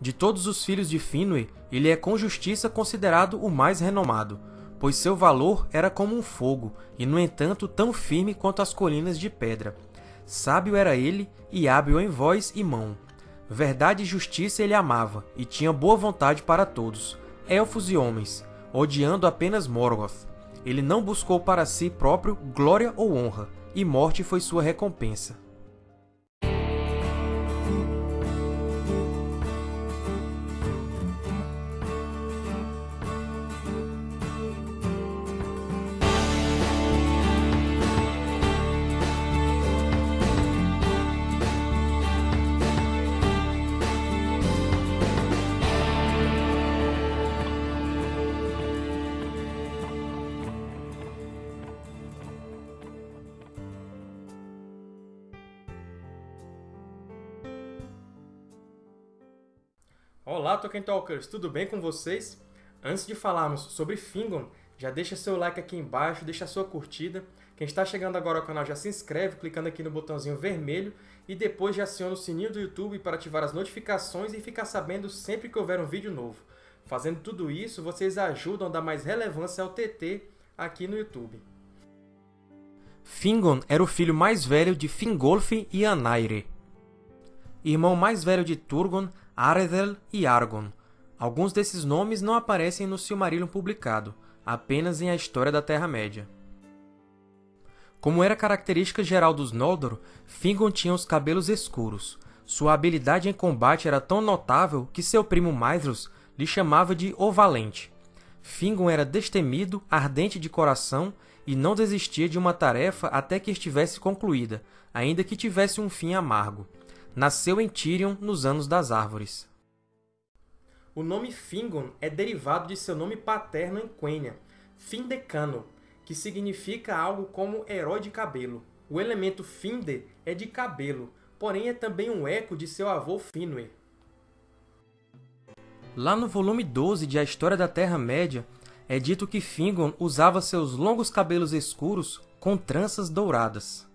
De todos os filhos de Finwë, ele é com justiça considerado o mais renomado, pois seu valor era como um fogo, e no entanto tão firme quanto as colinas de pedra. Sábio era ele, e hábil em voz e mão. Verdade e justiça ele amava, e tinha boa vontade para todos, elfos e homens, odiando apenas Morgoth. Ele não buscou para si próprio glória ou honra, e morte foi sua recompensa. Olá, Tolkien Talkers! Tudo bem com vocês? Antes de falarmos sobre Fingon, já deixa seu like aqui embaixo, deixa sua curtida. Quem está chegando agora ao canal já se inscreve clicando aqui no botãozinho vermelho e depois já aciona o sininho do YouTube para ativar as notificações e ficar sabendo sempre que houver um vídeo novo. Fazendo tudo isso, vocês ajudam a dar mais relevância ao TT aqui no YouTube. Fingon era o filho mais velho de Fingolfin e Anaire. Irmão mais velho de Turgon, Aredel e Argon. Alguns desses nomes não aparecem no Silmarillion publicado, apenas em A História da Terra-média. Como era característica geral dos Noldor, Fingon tinha os cabelos escuros. Sua habilidade em combate era tão notável que seu primo Maedhros lhe chamava de O Valente. Fingon era destemido, ardente de coração e não desistia de uma tarefa até que estivesse concluída, ainda que tivesse um fim amargo nasceu em Tirion nos Anos das Árvores. O nome Fingon é derivado de seu nome paterno em Quenya, Findecano, que significa algo como herói de cabelo. O elemento Finde é de cabelo, porém é também um eco de seu avô Finwë. Lá no volume 12 de A História da Terra-média, é dito que Fingon usava seus longos cabelos escuros com tranças douradas.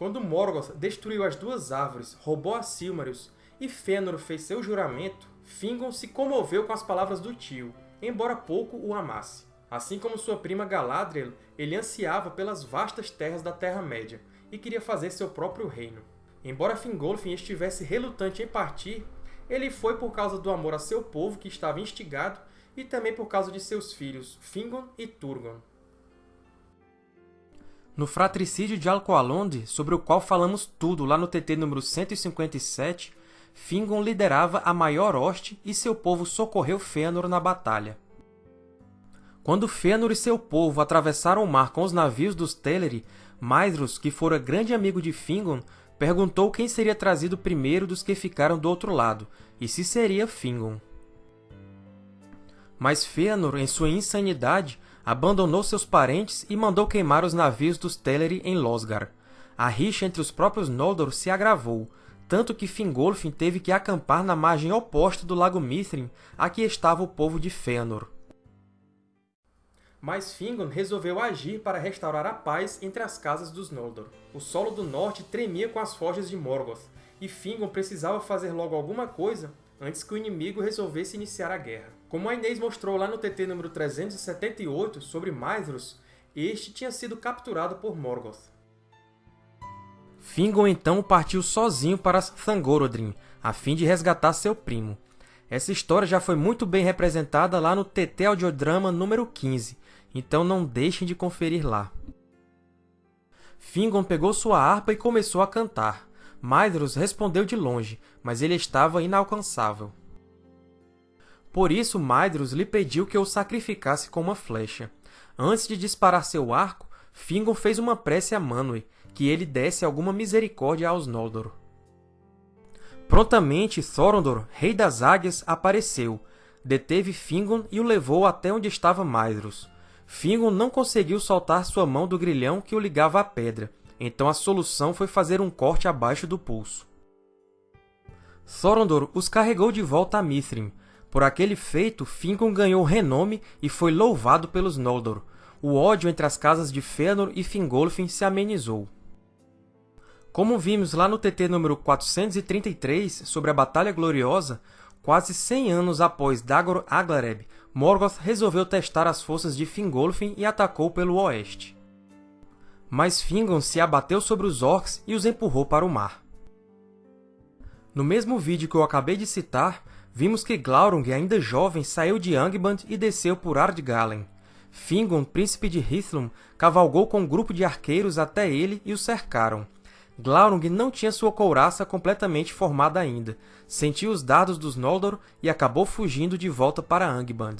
Quando Morgoth destruiu as duas árvores, roubou a Silmarils e Fëanor fez seu juramento, Fingon se comoveu com as palavras do tio, embora pouco o amasse. Assim como sua prima Galadriel, ele ansiava pelas vastas terras da Terra-média e queria fazer seu próprio reino. Embora Fingolfin estivesse relutante em partir, ele foi por causa do amor a seu povo que estava instigado e também por causa de seus filhos Fingon e Turgon. No fratricídio de Alcoalonde, sobre o qual falamos tudo lá no TT número 157, Fingon liderava a maior hoste e seu povo socorreu Fëanor na batalha. Quando Fëanor e seu povo atravessaram o mar com os navios dos Teleri, Maedhros, que fora grande amigo de Fingon, perguntou quem seria trazido primeiro dos que ficaram do outro lado, e se seria Fingon. Mas Fëanor, em sua insanidade, abandonou seus parentes e mandou queimar os navios dos Teleri em Losgar. A rixa entre os próprios Noldor se agravou, tanto que Fingolfin teve que acampar na margem oposta do Lago Mithrin, a que estava o povo de Fëanor. Mas Fingon resolveu agir para restaurar a paz entre as casas dos Noldor. O solo do norte tremia com as forjas de Morgoth, e Fingon precisava fazer logo alguma coisa antes que o inimigo resolvesse iniciar a guerra. Como a Inês mostrou lá no TT número 378 sobre Maedhros, este tinha sido capturado por Morgoth. Fingon então partiu sozinho para Thangorodrim, a fim de resgatar seu primo. Essa história já foi muito bem representada lá no TT Audiodrama número 15, então não deixem de conferir lá. Fingon pegou sua harpa e começou a cantar. Maedhros respondeu de longe, mas ele estava inalcançável. Por isso Maedhros lhe pediu que o sacrificasse com uma flecha. Antes de disparar seu arco, Fingon fez uma prece a Manwë, que ele desse alguma misericórdia aos Noldor. Prontamente, Thorondor, rei das águias, apareceu, deteve Fingon e o levou até onde estava Maedhros. Fingon não conseguiu soltar sua mão do grilhão que o ligava à pedra, então a solução foi fazer um corte abaixo do pulso. Thorondor os carregou de volta a Mithrin. Por aquele feito, Fingon ganhou renome e foi louvado pelos Noldor. O ódio entre as casas de Fëanor e Fingolfin se amenizou. Como vimos lá no TT número 433, sobre a Batalha Gloriosa, quase 100 anos após Dagor Aglareb, Morgoth resolveu testar as forças de Fingolfin e atacou pelo oeste. Mas Fingon se abateu sobre os Orcs e os empurrou para o mar. No mesmo vídeo que eu acabei de citar, vimos que Glaurung, ainda jovem, saiu de Angband e desceu por Ardgalen. Fingon, príncipe de Hithlum, cavalgou com um grupo de arqueiros até ele e o cercaram. Glaurung não tinha sua couraça completamente formada ainda, sentiu os dardos dos Noldor e acabou fugindo de volta para Angband.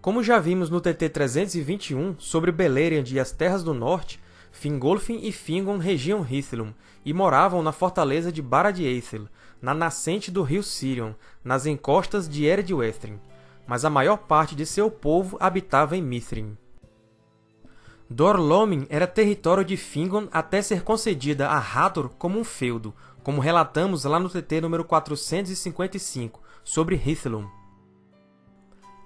Como já vimos no TT 321 sobre Beleriand e as Terras do Norte, Fingolfin e Fingon regiam Hithlum e moravam na fortaleza de Barad-Eithel, na nascente do rio Sirion, nas encostas de Eredwethrin, mas a maior parte de seu povo habitava em Mithrin. Dor-Lómin era território de Fingon até ser concedida a Hador como um feudo, como relatamos lá no TT número 455, sobre Hithlum.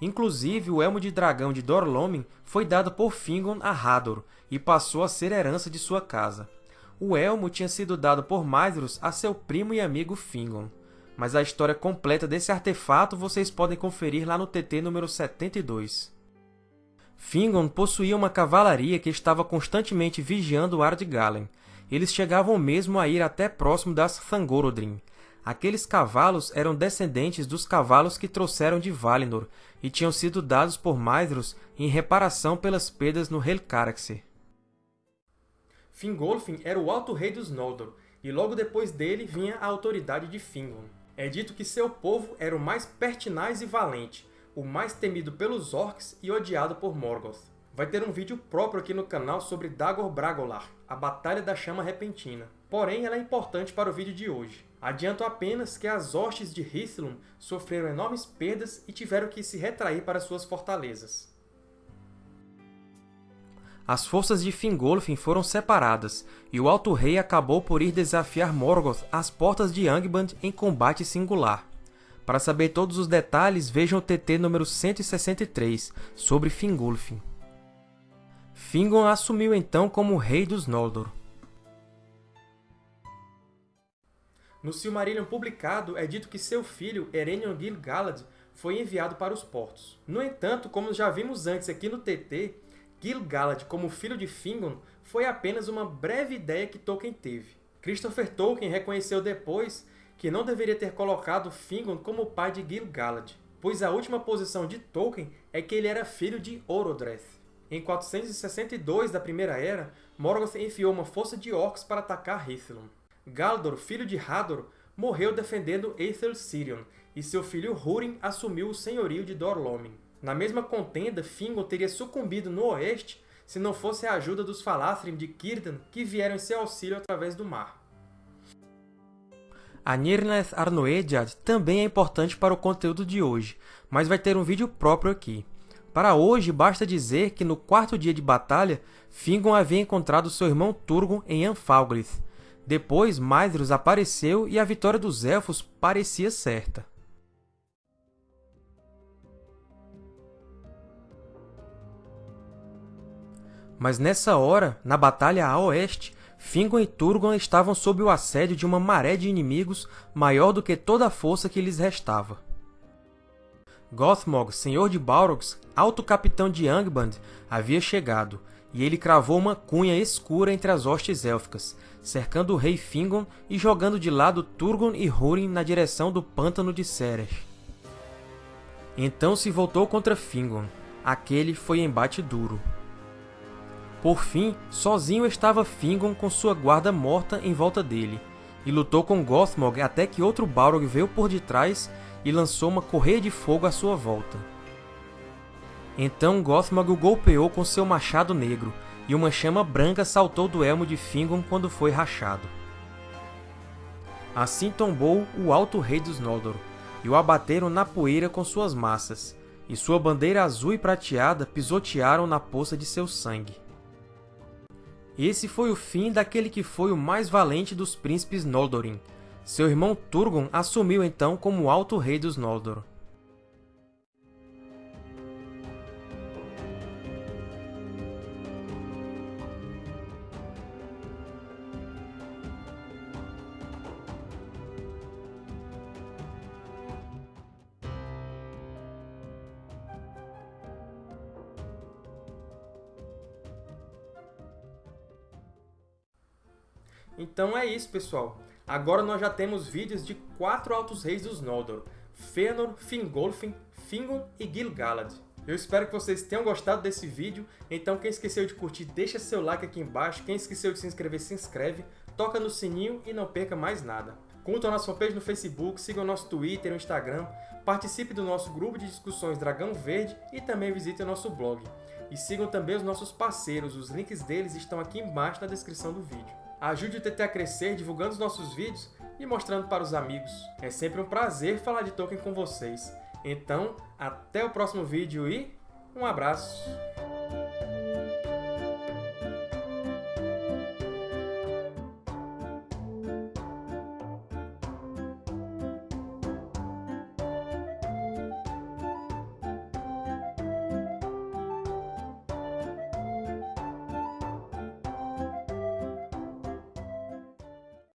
Inclusive, o elmo de dragão de Dor-Lómin foi dado por Fingon a Hador e passou a ser herança de sua casa. O elmo tinha sido dado por Maedhros a seu primo e amigo Fingon, mas a história completa desse artefato vocês podem conferir lá no TT número 72. Fingon possuía uma cavalaria que estava constantemente vigiando Ardgalen. Eles chegavam mesmo a ir até próximo das Thangorodrim. Aqueles cavalos eram descendentes dos cavalos que trouxeram de Valinor e tinham sido dados por Maedhros em reparação pelas perdas no Helcaraxer. Fingolfin era o Alto Rei dos Noldor, e logo depois dele vinha a autoridade de Fingon. É dito que seu povo era o mais pertinaz e valente, o mais temido pelos Orcs e odiado por Morgoth. Vai ter um vídeo próprio aqui no canal sobre Dagor Bragolar, a Batalha da Chama Repentina. Porém, ela é importante para o vídeo de hoje. Adianto apenas que as hostes de Hithlum sofreram enormes perdas e tiveram que se retrair para suas fortalezas. As forças de Fingolfin foram separadas, e o Alto Rei acabou por ir desafiar Morgoth às portas de Angband em combate singular. Para saber todos os detalhes, vejam o TT número 163, sobre Fingolfin. Fingon assumiu então como Rei dos Noldor. No Silmarillion publicado, é dito que seu filho, Erenion Gil-galad, foi enviado para os portos. No entanto, como já vimos antes aqui no TT, Gil-galad como filho de Fingon foi apenas uma breve ideia que Tolkien teve. Christopher Tolkien reconheceu depois que não deveria ter colocado Fingon como pai de Gil-galad, pois a última posição de Tolkien é que ele era filho de Orodreth. Em 462 da Primeira Era, Morgoth enviou uma força de orcs para atacar Hithlum. Galdor, filho de Hador, morreu defendendo Aethel Sirion, e seu filho Húrin assumiu o senhorio de Dor-Lómin. Na mesma contenda, Fingon teria sucumbido no oeste se não fosse a ajuda dos Falathrim de Círdan, que vieram em seu auxílio através do mar. A Nirnaeth Arnoediad também é importante para o conteúdo de hoje, mas vai ter um vídeo próprio aqui. Para hoje, basta dizer que no quarto dia de batalha, Fingon havia encontrado seu irmão Turgon em Anfalgrith. Depois, Maedhros apareceu e a vitória dos Elfos parecia certa. Mas nessa hora, na batalha a oeste, Fingon e Turgon estavam sob o assédio de uma maré de inimigos maior do que toda a força que lhes restava. Gothmog, senhor de Balrogs, alto capitão de Angband, havia chegado, e ele cravou uma cunha escura entre as hostes élficas, cercando o rei Fingon e jogando de lado Turgon e Húrin na direção do pântano de Sereth. Então se voltou contra Fingon. Aquele foi embate duro. Por fim, sozinho estava Fingon com sua guarda morta em volta dele, e lutou com Gothmog até que outro Balrog veio por detrás e lançou uma correia de fogo à sua volta. Então Gothmog o golpeou com seu machado negro, e uma chama branca saltou do elmo de Fingon quando foi rachado. Assim tombou o Alto Rei dos Noldor, e o abateram na poeira com suas massas, e sua bandeira azul e prateada pisotearam na poça de seu sangue. Esse foi o fim daquele que foi o mais valente dos príncipes Noldorin. Seu irmão Turgon assumiu então como Alto Rei dos Noldor. Então é isso, pessoal. Agora nós já temos vídeos de quatro Altos Reis dos Noldor, Fëanor, Fingolfin, Fingon e Gil-galad. Eu espero que vocês tenham gostado desse vídeo, então quem esqueceu de curtir, deixa seu like aqui embaixo, quem esqueceu de se inscrever, se inscreve, toca no sininho e não perca mais nada. Curtam a nossa fanpage no Facebook, sigam nosso Twitter e Instagram, participe do nosso grupo de discussões Dragão Verde e também visite o nosso blog. E sigam também os nossos parceiros, os links deles estão aqui embaixo na descrição do vídeo. Ajude o TT a crescer divulgando os nossos vídeos e mostrando para os amigos. É sempre um prazer falar de Tolkien com vocês. Então, até o próximo vídeo e um abraço!